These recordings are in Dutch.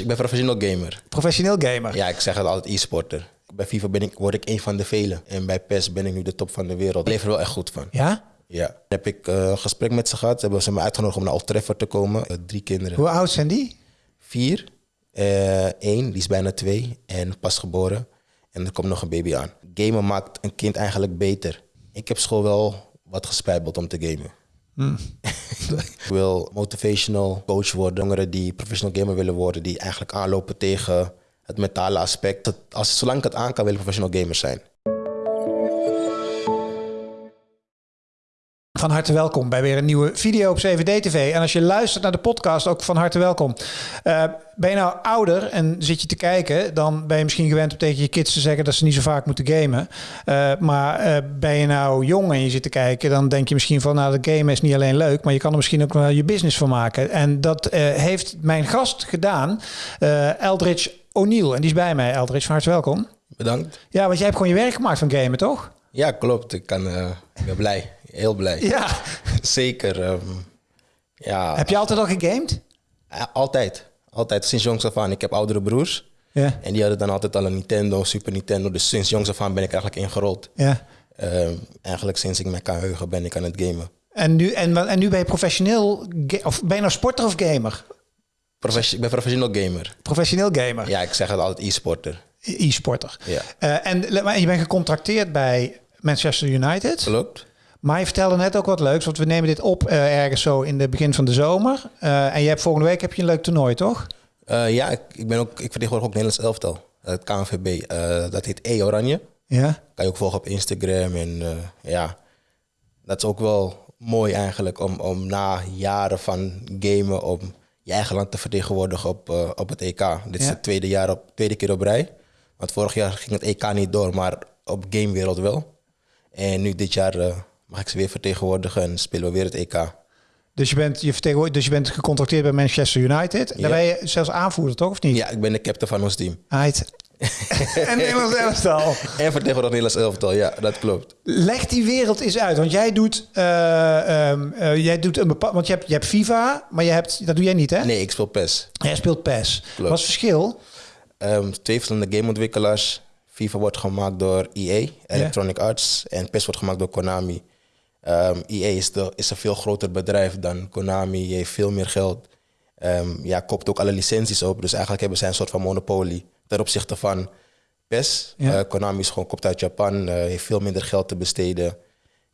Ik ben professioneel gamer. Professioneel gamer. Ja, ik zeg het altijd e-sporter. Bij FIFA ben ik, word ik een van de velen. En bij PES ben ik nu de top van de wereld. Ik leef er wel echt goed van. Ja? Ja. Dan heb ik eh, een gesprek met ze gehad. Ze hebben ze me uitgenodigd om naar Old Trafford te komen. Eh, drie kinderen. Hoe oud zijn die? Vier. eh één, die is bijna twee. En pas geboren. En er komt nog een baby aan. Gamen maakt een kind eigenlijk beter. Ik heb school wel wat gespijbeld om te gamen. ik wil motivational coach worden. Jongeren die professional gamer willen worden. Die eigenlijk aanlopen tegen het mentale aspect. Dat Als, zolang ik het aan kan, wil ik professional gamer zijn. Van harte welkom bij weer een nieuwe video op CVD-TV. En als je luistert naar de podcast, ook van harte welkom. Eh, ben je nou ouder en zit je te kijken, dan ben je misschien gewend om tegen je kids te zeggen dat ze niet zo vaak moeten gamen. Eh, maar eh, ben je nou jong en je zit te kijken, dan denk je misschien van, nou, dat gamen is niet alleen leuk, maar je kan er misschien ook wel je business van maken. En dat heeft mijn gast gedaan, Eldridge O'Neill. En die is bij mij, Eldridge, van harte welkom. Bedankt. Ja, want jij hebt gewoon je werk gemaakt van gamen, toch? Ja, klopt. Ik, kan, ik ben blij. Heel blij. Ja. Zeker. ehm, ja, Heb je altijd al gegamed? Altijd. Altijd. Sinds jongs af aan. Ik heb oudere broers. Ja. En die hadden dan altijd al een Nintendo, Super Nintendo. Dus sinds jongs af aan ben ik eigenlijk ingerold. Ja. Ehm, eigenlijk sinds ik me kan heugen ben ik aan het gamen. En nu, en, en nu ben je professioneel, of ben je nou sporter of gamer? Profes- ik ben professioneel gamer. Professioneel gamer, Ja, ik zeg het altijd e-sporter. e-sporter. Ja. Eh, en, maar je bent gecontracteerd bij Manchester United. Klopt? Maar je vertelde net ook wat leuks, want we nemen dit op eh, ergens zo in het begin van de zomer. Eh, en je hebt volgende week heb je een leuk toernooi, toch? Eh, ja, ik, ik, ben ook, ik vertegenwoordig ook Nederlands elftal. Het KNVB. Dat heet E Oranje. Ja. Kan je ook volgen op Instagram. En ja, dat is ook wel mooi eigenlijk om, om na jaren van gamen om je eigen land te vertegenwoordigen op, op het EK. Dit is Ja. het tweede, jaar op, tweede keer op rij. Want vorig jaar ging het EK niet door, maar op gamewereld wel. En nu dit jaar mag ik ze weer vertegenwoordigen en spelen we weer het EK. Dus je bent, je vertegenwoordigt- dus je bent gecontracteerd bij Manchester United. Daar Ja. ben je zelfs aanvoerder, toch? Of niet? Ja, ik ben de captain van ons team. Uit. en Nederlands elftal. En vertegenwoordig Nederlands elftal, ja, dat klopt. Leg die wereld eens uit, want jij doet, eh, ehm, eh, jij doet een bepaald, want je hebt, je hebt FIFA, maar je hebt, dat doe jij niet, hè? Nee, ik speel PES. Jij speelt PES. Klopt. Wat is het verschil? Ehm, twee verschillende gameontwikkelaars. FIFA wordt gemaakt door EA, Electronic Arts, en PES wordt gemaakt door Konami. Ehm, EA is, de, is een veel groter bedrijf dan Konami, heeft veel meer geld. Ehm ja, koopt ook alle licenties op, dus eigenlijk hebben zij een soort van monopolie ten opzichte van PES. Ja. Eh, Konami is gewoon koopt uit Japan, eh, heeft veel minder geld te besteden, heeft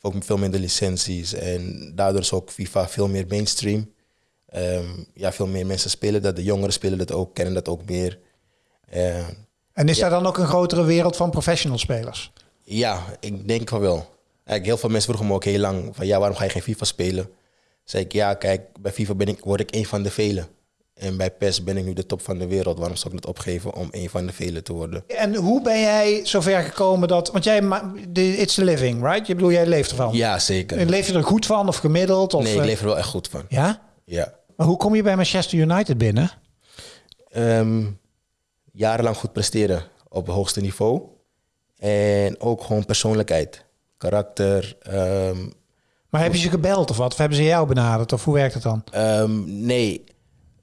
ook veel minder licenties en daardoor is ook FIFA veel meer mainstream. Ehm, ja, veel meer mensen spelen dat, de jongeren spelen dat ook, kennen dat ook meer. Eh, En is daar dan ook een grotere wereld van professional spelers? ja, ik denk wel. Eigenlijk heel veel mensen vroegen me ook heel lang van ja, waarom ga je geen FIFA spelen? Zei ik ja, kijk, bij FIFA ben ik, word ik een van de velen. En bij PES ben ik nu de top van de wereld. Waarom zou ik het opgeven om een van de velen te worden? En hoe ben jij zover gekomen dat... Want jij, it's the living, right? Je bedoel, jij leeft ervan. Ja, zeker. En leef je er goed van of gemiddeld? Of, Nee, ik eh, leef er wel echt goed van. Ja? Ja. Maar hoe kom je bij Manchester United binnen? Ehm, jarenlang goed presteren op het hoogste niveau. En ook gewoon persoonlijkheid, karakter. ehm, Maar heb je ze gebeld of wat? Of hebben ze jou benaderd? Of hoe werkt het dan? Ehm, nee,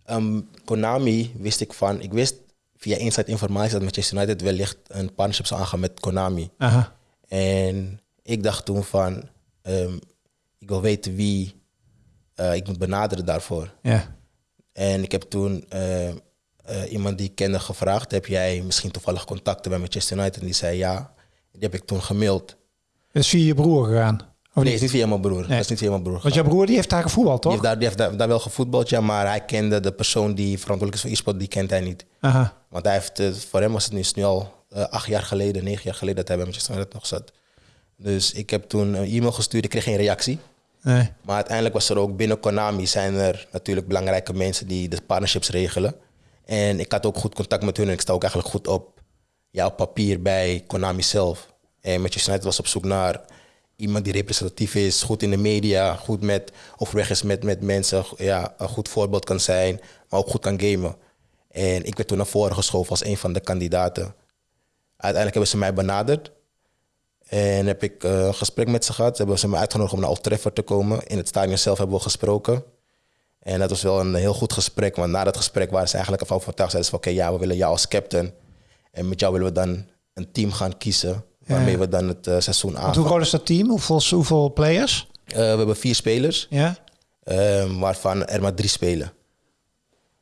Ehm, Konami wist ik van. Ik wist via Inside Informatie dat Manchester United wellicht een partnership zou aangaan met Konami. Aha. En ik dacht toen van, ik wil weten wie eh, ik moet benaderen daarvoor. Ja. En ik heb toen eh, eh, iemand die ik kende gevraagd, heb jij misschien toevallig contacten bij Manchester United? En die zei ja. Die heb ik toen gemaild. Dat is via je broer gegaan. Of Nee, niet? is niet via mijn broer. Dat is niet via mijn broer. Want jouw broer die heeft daar gevoetbald, Die toch? heeft, daar, die heeft daar, daar wel gevoetbald, ja, maar hij kende de persoon die verantwoordelijk is voor e-sport, die kent hij niet. Aha. Want hij heeft, eh, voor hem was het nu, is nu al eh, acht jaar geleden, negen jaar geleden dat hij bij Manchester United nog zat. Dus ik heb toen een e-mail gestuurd, ik kreeg geen reactie. Nee. Maar uiteindelijk was er ook binnen Konami zijn er natuurlijk belangrijke mensen die de partnerships regelen. En ik had ook goed contact met hun en ik sta ook eigenlijk goed op, ja, op papier bij Konami zelf. En Manchester United was op zoek naar iemand die representatief is, goed in de media, goed met overweg is met, met mensen, ja, een goed voorbeeld kan zijn, maar ook goed kan gamen. En ik werd toen naar voren geschoven als een van de kandidaten. Uiteindelijk hebben ze mij benaderd. En heb ik eh, een gesprek met ze gehad. Ze hebben ze me uitgenodigd om naar Old te komen. In het stadion zelf hebben we gesproken. En dat was wel een heel goed gesprek. Want na dat gesprek waren ze eigenlijk van overtuigd. Zeiden ze van, oké, ja, we willen jou als captain. En met jou willen we dan een team gaan kiezen. Waarmee we dan het uh, seizoen aan. Hoe groot is dat team? Hoeveel, hoeveel players? Uh, we hebben vier spelers. Ja. Uh, waarvan er maar drie spelen.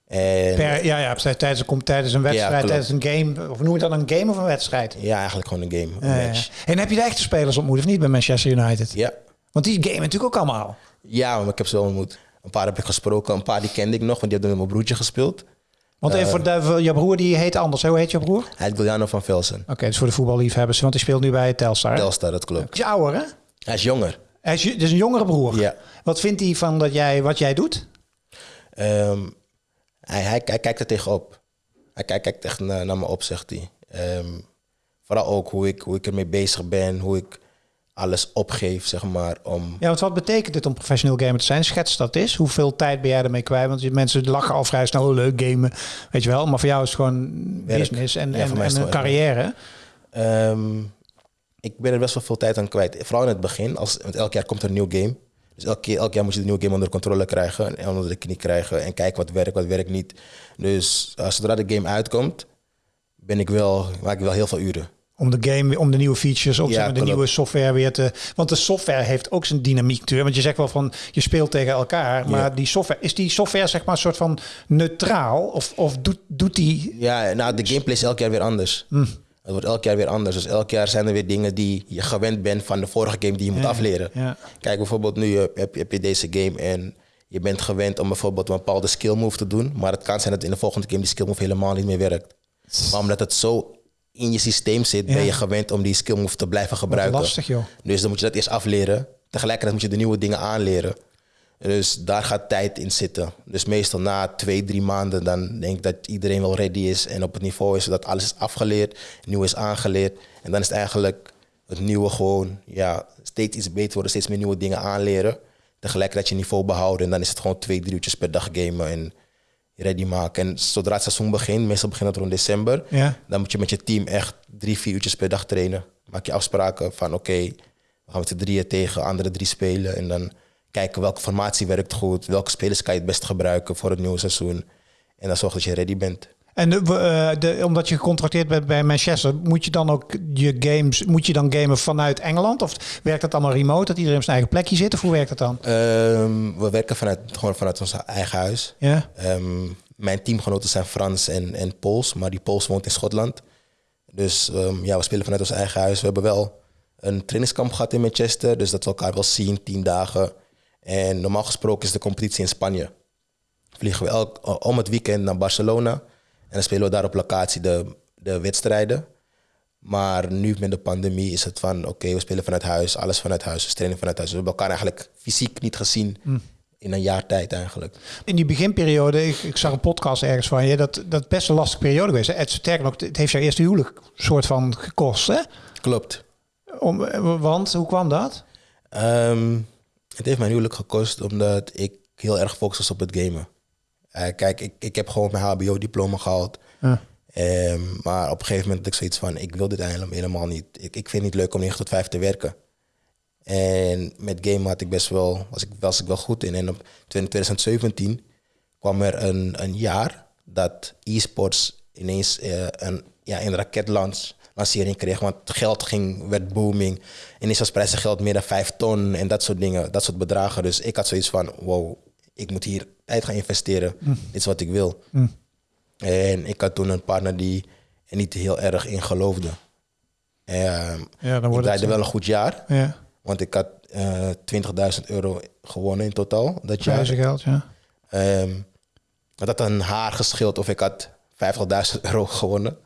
En, per, ja, ja, tijdens, een, tijdens een wedstrijd, ja, tijdens een game. Of noem je dat een game of een wedstrijd? Ja, eigenlijk gewoon een game. Een match. En heb je de echte spelers ontmoet of niet bij Manchester United? Ja. Want die game natuurlijk ook allemaal. Ja, maar ik heb ze wel ontmoet. Een paar heb ik gesproken, een paar die kende ik nog, want die hebben met mijn broertje gespeeld. Want even voor de, je broer die heet anders. Hoe heet je broer? Hij heet Giuliano van Velsen. Oké, dus voor de voetballiefhebbers. Want die speelt nu bij Telstar. Telstar, dat klopt. Hij is ouder, hè? Hij is jonger. Hij is dus een jongere broer. Ja. Wat vindt hij van dat jij, wat jij doet? Um, hij, hij, hij, kijkt er tegenop. Hij kijkt, kijkt echt naar, naar me op, zegt hij. Um, vooral ook hoe ik, hoe ik ermee bezig ben, hoe ik alles opgeef, zeg maar. Om... Ja, want wat betekent dit om professioneel gamer te zijn? Schets dat is. Hoeveel tijd ben jij ermee kwijt? Want mensen lachen al vrij snel, oh, leuk gamen, weet je wel. Maar voor jou is het gewoon Werk. business en, ja, en, en een carrière. Um, ik ben er best wel veel tijd aan kwijt. Vooral in het begin, als, want elk jaar komt er een nieuw game. Dus elk, keer, elk jaar moet je de nieuwe game onder controle krijgen en onder de knie krijgen en kijken wat werkt, wat werkt niet. Dus uh, zodra de game uitkomt, ben ik wel, maak ik wel heel veel uren. Om de game, om de nieuwe features, om ja, de nieuwe software weer te. Want de software heeft ook zijn dynamiek. Want je zegt wel van je speelt tegen elkaar. Maar die software, is die software zeg maar een soort van neutraal? Of, of doet, doet die. Ja, nou, de gameplay is elk jaar weer anders. Hm. Het wordt elk jaar weer anders. Dus elk jaar zijn er weer dingen die je gewend bent van de vorige game die je moet afleren. Ja. Kijk, bijvoorbeeld nu heb je, heb je deze game en je bent gewend om bijvoorbeeld een bepaalde skill move te doen. Maar het kan zijn dat in de volgende game die skill move helemaal niet meer werkt. Maar omdat het zo in je systeem zit, ben je gewend om die skill move te blijven gebruiken. lastig joh. Dus dan moet je dat eerst afleren. Tegelijkertijd moet je de nieuwe dingen aanleren. Dus daar gaat tijd in zitten. Dus meestal na twee, drie maanden, dan denk ik dat iedereen wel ready is en op het niveau is, zodat alles is afgeleerd, nieuw is aangeleerd. En dan is het eigenlijk het nieuwe gewoon, ja, steeds iets beter worden, steeds meer nieuwe dingen aanleren. Tegelijkertijd je niveau behouden en dan is het gewoon twee, drie uurtjes per dag gamen en ready maken. En zodra het seizoen begint, meestal begint het rond december, ja. dan moet je met je team echt drie, vier uurtjes per dag trainen. Maak je afspraken van oké, we gaan met de drieën tegen andere drie spelen en dan kijken welke formatie werkt goed, welke spelers kan je het best gebruiken voor het nieuwe seizoen. En dan zorg dat je ready bent. En de, uh, de, omdat je gecontracteerd bent bij Manchester, moet je dan ook je games, moet je dan gamen vanuit Engeland? Of werkt dat allemaal remote, dat iedereen op zijn eigen plekje zit? Of hoe werkt dat dan? Um, we werken vanuit, gewoon vanuit ons eigen huis. Ja. Um, mijn teamgenoten zijn Frans en, en Pools, maar die Pools woont in Schotland. Dus um, ja, we spelen vanuit ons eigen huis. We hebben wel een trainingskamp gehad in Manchester, dus dat we elkaar wel zien, tien dagen. En normaal gesproken is de competitie in Spanje. Vliegen we elk, om het weekend naar Barcelona. En dan spelen we daar op locatie de, de wedstrijden. Maar nu met de pandemie is het van, oké, we spelen vanuit huis, alles vanuit huis, we trainen vanuit huis. We hebben elkaar eigenlijk fysiek niet gezien mm. in een jaar tijd eigenlijk. In die beginperiode, ik, ik, zag een podcast ergens van je, dat dat best een lastige periode geweest. Het, sterker nog, het heeft jouw eerste huwelijk soort van gekost, hè? Klopt. Om, want, hoe kwam dat? Um, het heeft mijn huwelijk gekost omdat ik heel erg gefocust was op het gamen. Uh, kijk, ik, ik heb gewoon mijn HBO-diploma gehaald. Ja. Um, maar op een gegeven moment had ik zoiets van, ik wil dit eigenlijk helemaal niet. Ik, ik vind het niet leuk om 9 tot 5 te werken. En met game had ik best wel, was ik, was ik wel goed in. En op 2017 kwam er een, een jaar dat e-sports ineens uh, een, ja, een raketlans lancering kreeg. Want geld ging, werd booming. En is als prijzengeld meer dan vijf ton en dat soort dingen, dat soort bedragen. Dus ik had zoiets van, wow, ik moet hier tijd gaan investeren. Mm. Dit is wat ik wil. Mm. En ik had toen een partner die er niet heel erg in geloofde. En, ja, dan wordt ik draaide wel een goed jaar. Ja. Want ik had uh, eh, 20.000 euro gewonnen in totaal dat jaar. geld, ja. Um, dat had een haar geschild of ik had 50.000 euro gewonnen.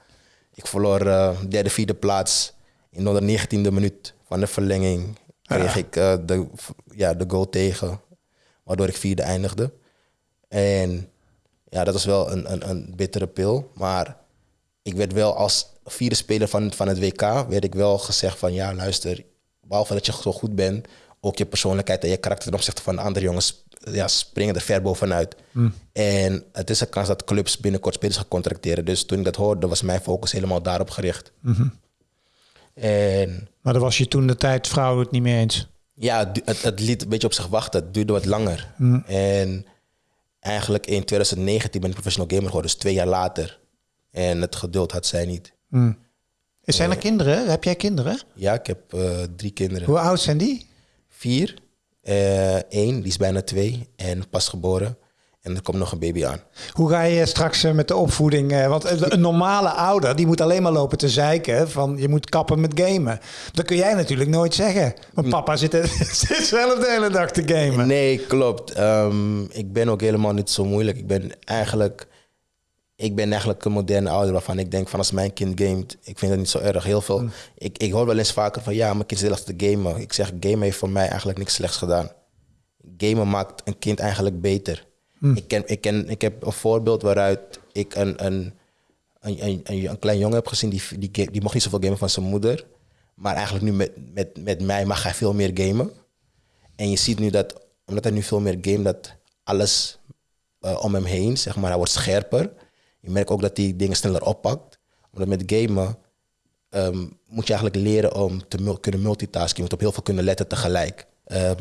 Ik verloor uh, derde, vierde plaats. In de negentiende minuut van de verlenging kreeg ik uh, de, ja, de goal tegen. Waardoor ik vierde eindigde. En ja, dat was wel een, een, een bittere pil. Maar ik werd wel als vierde speler van, van het WK... werd ik wel gezegd van... ja, luister, behalve dat je zo goed bent... ook je persoonlijkheid en je karakter ten opzichte van de andere jongens ja, springen er ver bovenuit. Mm. En het is een kans dat clubs binnenkort spelers gaan contracteren. Dus toen ik dat hoorde, was mijn focus helemaal daarop gericht. Mm En, maar dan was je toen de tijd vrouw het niet meer eens? Ja, het, het, liet een beetje op zich wachten. Het duurde wat langer. Mm. En eigenlijk in 2019 ben ik professional gamer geworden, dus twee jaar later. En het geduld had zij niet. Zijn er kinderen? Heb jij kinderen? Ja, ik heb eh, drie kinderen. Hoe oud zijn die? Vier, eh één, die is bijna twee en pas geboren. En er komt nog een baby aan. Hoe ga je straks eh, met de opvoeding? eh, Want een een normale ouder die moet alleen maar lopen te zeiken van je moet kappen met gamen. Dat kun jij natuurlijk nooit zeggen. Want papa zit, zit zelf de hele dag te gamen. Nee, klopt. Ehm, ik ben ook helemaal niet zo moeilijk. Ik ben eigenlijk, ik ben eigenlijk een moderne ouder waarvan ik denk van als mijn kind gamet, ik vind dat niet zo erg. Heel veel. Ik, ik hoor wel eens vaker van ja, mijn kind erg te gamen. Ik zeg, gamen heeft voor mij eigenlijk niks slechts gedaan. Gamen maakt een kind eigenlijk beter. Ik, ken, ik, ken, ik heb een voorbeeld waaruit ik een, een, een, een, een, klein jongen heb gezien die, die, die mocht niet zoveel gamen van zijn moeder. Maar eigenlijk nu met, met, met mij mag hij veel meer gamen. En je ziet nu dat, omdat hij nu veel meer game, dat alles eh, om hem heen, zeg maar, hij wordt scherper. Je merkt ook dat hij dingen sneller oppakt. Omdat met gamen ehm, moet je eigenlijk leren om te kunnen multitasken. Je moet op heel veel kunnen letten tegelijk.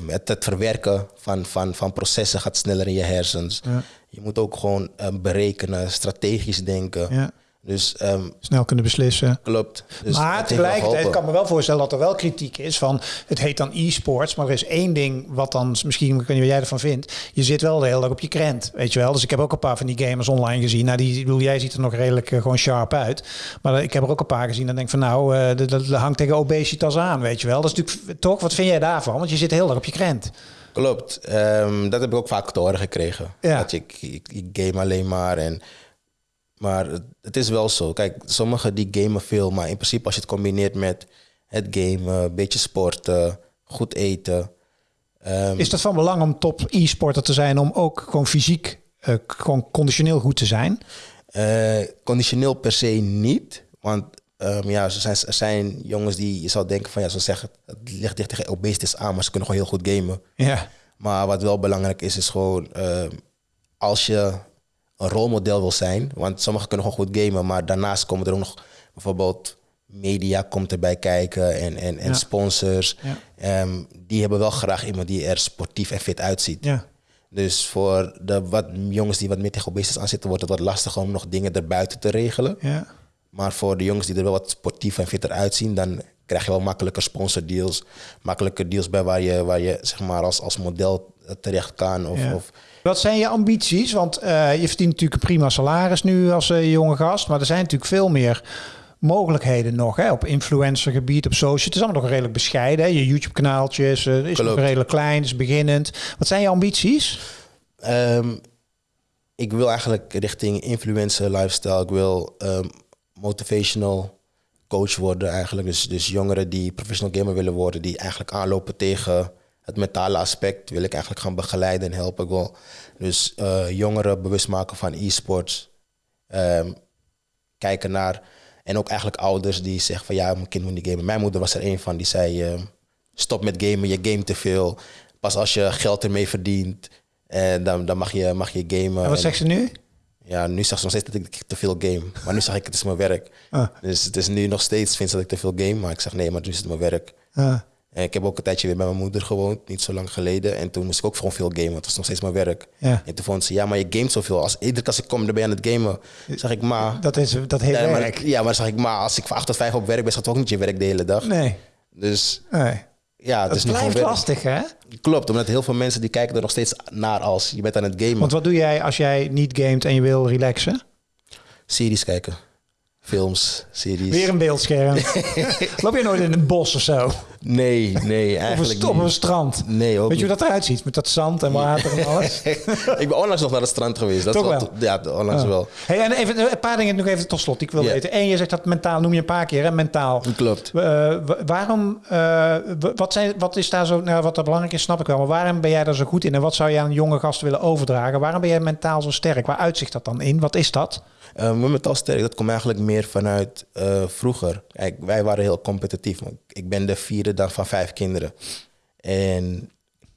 Het, het verwerken van, van, van processen gaat sneller in je hersens. Je moet ook gewoon ehm, berekenen, strategisch denken. Ja. Dus ehm, Snel kunnen beslissen. klopt. Dus maar tegelijkertijd kan me wel voorstellen dat er wel kritiek is van het heet dan e-sports, maar er is één ding wat dan misschien ik weet niet wat jij ervan vindt. Je zit wel de hele dag op je krent, weet je wel. Dus ik heb ook een paar van die gamers online gezien. Nou, die bedoel jij ziet er nog redelijk eh, gewoon sharp uit, maar ik heb er ook een paar gezien. Dan denk van nou, eh, dat, dat hangt tegen obesitas aan, weet je wel. Dat is natuurlijk toch. Wat vind jij daarvan? Want je zit heel erg op je krent. Klopt. Ehm, dat heb ik ook vaak te horen gekregen. Ja. Dat je, ik, ik, ik game alleen maar. En, maar het, het is wel zo. Kijk, sommigen die gamen veel. Maar in principe als je het combineert met het gamen, een beetje sporten, goed eten. ehm, Is dat van belang om top e-sporter te zijn om ook gewoon fysiek, eh, gewoon conditioneel goed te zijn? eh, conditioneel per se niet. Want ehm, ja, er zijn, er zijn jongens die je zou denken van ja, ze zeggen het ligt dicht tegen obesitas aan, maar ze kunnen gewoon heel goed gamen. Ja. Maar wat wel belangrijk is, is gewoon ehm, als je een rolmodel wil zijn, want sommigen kunnen gewoon goed gamen, maar daarnaast komen er ook nog bijvoorbeeld media komt erbij kijken en, en, en Ja. sponsors. Ja. Ehm, die hebben wel graag iemand die er sportief en fit uitziet. Ja. Dus voor de wat jongens die wat meer tegen obesitas aan zitten, wordt het wat lastiger om nog dingen erbuiten te regelen. Ja. Maar voor de jongens die er wel wat sportief en fitter uitzien, dan krijg je wel makkelijker sponsordeals. Makkelijker deals bij waar je, waar je zeg maar als, als model terecht kan. Of, Ja. of, Wat zijn je ambities? Want eh, je verdient natuurlijk een prima salaris nu als eh, jonge gast. Maar er zijn natuurlijk veel meer mogelijkheden nog. Hè? Op influencergebied, op social. Het is allemaal nog redelijk bescheiden. Hè? Je YouTube-kanaaltjes eh, is nog Klopt. redelijk klein, is beginnend. Wat zijn je ambities? Ehm, ik wil eigenlijk richting influencer lifestyle. Ik wil ehm, motivational coach worden eigenlijk. Dus, dus jongeren die professional gamer willen worden, die eigenlijk aanlopen tegen het mentale aspect, wil ik eigenlijk gaan begeleiden en helpen. Ik wil dus eh, jongeren bewust maken van e-sports. Ehm, kijken naar, en ook eigenlijk ouders die zeggen van ja, mijn kind moet niet gamen. Mijn moeder was er een van die zei, eh, stop met gamen, je game te veel. Pas als je geld ermee verdient, en dan, dan mag, je, mag je gamen. En wat En- zegt ze nu? ja, nu zag ze nog steeds dat ik te veel game. Maar nu zeg ik, het is mijn werk. Ah. Dus het is nu nog steeds, vindt ze dat ik te veel game. Maar ik zeg, nee, maar nu is het mijn werk. Ah, En ik heb ook een tijdje weer bij mijn moeder gewoond, niet zo lang geleden. En toen moest ik ook gewoon veel gamen, want het was nog steeds mijn werk. Ja. En toen vond ze, ja, maar je gamet zoveel. Als, iedere keer als ik kom, dan ben je aan het gamen. zeg ik, maar... dat, is, dat heet Ja, maar, werk. ja, maar dan zeg ik, maar als ik van 8 tot 5 op werk ben, dat ook niet je werk de hele dag. Nee, Dus nee. ja, het Dat is blijft lastig, hè? Klopt, omdat heel veel mensen die kijken er nog steeds naar als je bent aan het gamen. Want wat doe jij als jij niet gamet en je wil relaxen? Series kijken. Films, series. Weer een beeldscherm. Loop je nooit in een bos of zo? Nee, nee, Of eigenlijk een, op een strand? Nee, ook Weet je hoe dat eruit ziet? Met dat zand en water en alles? ik ben onlangs nog naar het strand geweest. Dat Toch is wel? Ja, onlangs Ah. wel. Hey, en even een paar dingen nog even tot slot. Ik wil weten. Eén, je zegt dat mentaal, noem je een paar keer, hè? Mentaal. Klopt. Eh, wa- waarom, eh, wat, zijn, wat is daar zo, nou, wat er belangrijk is, snap ik wel. Maar waarom ben jij daar zo goed in? En wat zou je aan een jonge gast willen overdragen? Waarom ben jij mentaal zo sterk? Waar uitzicht dat dan in? Wat is dat? Uh, mijn mentaal sterk, dat komt eigenlijk meer vanuit eh, vroeger. Kijk, wij waren heel competitief. Ik ben de vierde dan van vijf kinderen. En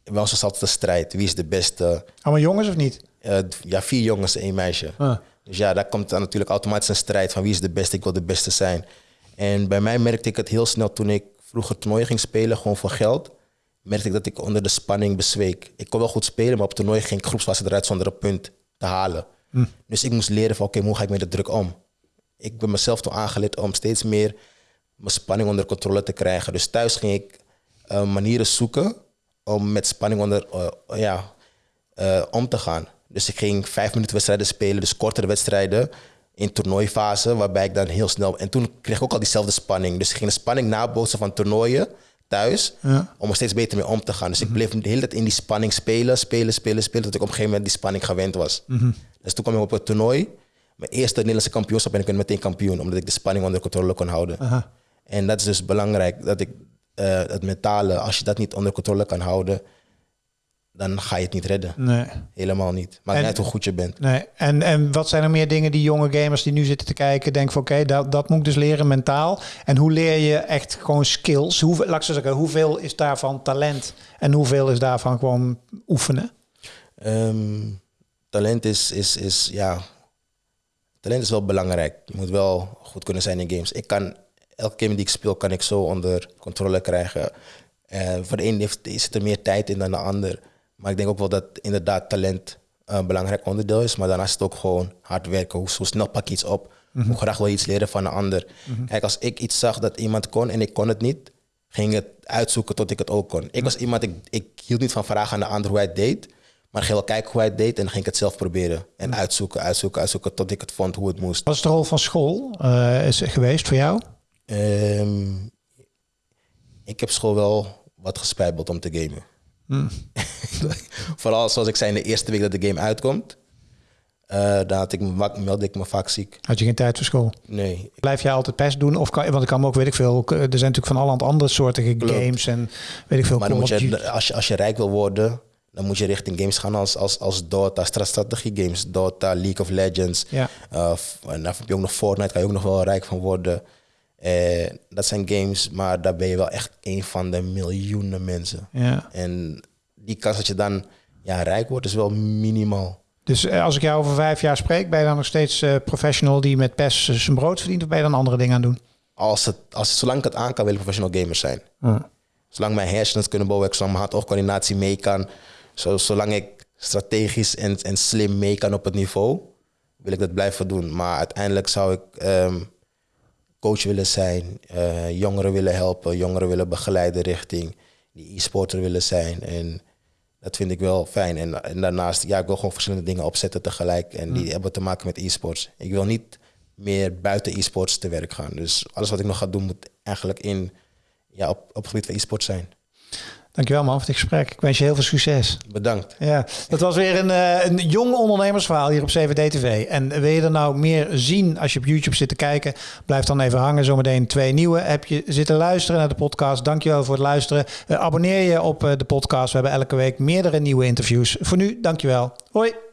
bij ons was altijd een strijd. Wie is de beste? Allemaal jongens of niet? Eh, ja, vier jongens en één meisje. Ah. Dus ja, daar komt dan natuurlijk automatisch een strijd van wie is de beste. Ik wil de beste zijn. En bij mij merkte ik het heel snel toen ik vroeger toernooien ging spelen, gewoon voor geld. merkte ik dat ik onder de spanning bezweek. Ik kon wel goed spelen, maar op toernooi ging ik groepsfase eruit zonder een punt te halen. Dus ik moest leren van oké, hoe ga ik met de druk om? Ik ben mezelf toen aangeleerd om steeds meer mijn spanning onder controle te krijgen. Dus thuis ging ik uh, manieren zoeken om met spanning onder, uh, ja, uh, om te gaan. Dus ik ging vijf minuten wedstrijden spelen, dus kortere wedstrijden in toernooifase, waarbij ik dan heel snel... En toen kreeg ik ook al diezelfde spanning. Dus ik ging de spanning nabootsen van toernooien thuis, ja. om er steeds beter mee om te gaan. Dus ik bleef de hele tijd in die spanning spelen, spelen, spelen, spelen, tot ik op een gegeven moment die spanning gewend was. Mm -hmm. Dus toen kwam ik op het toernooi. Mijn eerste Nederlandse kampioenschap en ik ben meteen kampioen, omdat ik de spanning onder controle kon houden. Aha. En dat is dus belangrijk, dat ik uh, het mentale, als je dat niet onder controle kan houden, dan ga je het niet redden. Nee. Helemaal niet. Maar net hoe goed je bent. Nee. En, en wat zijn er meer dingen die jonge gamers die nu zitten te kijken, denken van oké, dat, dat moet ik dus leren mentaal. En hoe leer je echt gewoon skills? Hoe, laat ik zeggen, hoeveel is daarvan talent en hoeveel is daarvan gewoon oefenen? Um, talent is, is, is, ja, talent is wel belangrijk. Je moet wel goed kunnen zijn in games. Ik kan, elke game die ik speel, kan ik zo onder controle krijgen. Uh, voor de een heeft, is er meer tijd in dan de ander. Maar ik denk ook wel dat inderdaad talent een belangrijk onderdeel is. Maar daarnaast is het ook gewoon hard werken. Hoe, snel pak je iets op. Mhm. Hoe graag wil je iets leren van een ander. Mhm. Kijk, als ik iets zag dat iemand kon en ik kon het niet, ging ik het uitzoeken tot ik het ook kon. Ik was iemand, ik, ik hield niet van vragen aan de ander hoe hij het deed. Maar ik ging wel kijken hoe hij het deed en dan ging ik het zelf proberen. En mhm. uitzoeken, uitzoeken, uitzoeken tot ik het vond hoe het moest. Wat is de rol van school uh, is geweest voor jou? Um, ik heb school wel wat gespijbeld om te gamen. Hmm. Vooral zoals ik zei in de eerste week dat de game uitkomt. Uh, dan had ik, meldde ik me vaak ziek. Had je geen tijd voor school? Nee. Blijf jij altijd pest doen? Of kan, want ik kan me ook, weet ik veel, er zijn natuurlijk van alle andere soorten games en weet ik veel. Maar moet je, als, je, als je rijk wil worden, dan moet je richting games gaan als, als, als Dota, strategie games, Dota, League of Legends. Ja. Uh, en dan heb je ook nog Fortnite, kan je ook nog wel rijk van worden. Uh, dat zijn games, maar daar ben je wel echt een van de miljoenen mensen. Ja. En die kans dat je dan ja, rijk wordt, is wel minimaal. Dus eh, als ik jou over vijf jaar spreek, ben je dan nog steeds uh, professional die met PES zijn brood verdient, of ben je dan andere dingen aan doen? Als het, als zolang ik het aan kan, wil ik professional gamer zijn. Zolang mijn hersens kunnen bouwen, zolang mijn hand-oogcoördinatie mee kan, zo, zolang ik strategisch en, en slim mee kan op het niveau, wil ik dat blijven doen. Maar uiteindelijk zou ik um, coach willen zijn, uh, jongeren willen helpen, jongeren willen begeleiden richting die e-sporter willen zijn. En dat vind ik wel fijn. En, en daarnaast, ja, ik wil gewoon verschillende dingen opzetten tegelijk. En die mm. hebben te maken met e-sports. Ik wil niet meer buiten e-sports te werk gaan. Dus alles wat ik nog ga doen moet eigenlijk in, ja, op, op het gebied van e-sports zijn. Dankjewel man voor dit gesprek. Ik wens je heel veel succes. Bedankt. Ja, dat was weer een, uh, een jong ondernemersverhaal hier op CVD TV. En wil je er nou meer zien als je op YouTube zit te kijken? Blijf dan even hangen. Zometeen twee nieuwe. Heb je zitten luisteren naar de podcast? Dankjewel voor het luisteren. Uh, abonneer je op uh, de podcast. We hebben elke week meerdere nieuwe interviews. Voor nu, dankjewel. Hoi.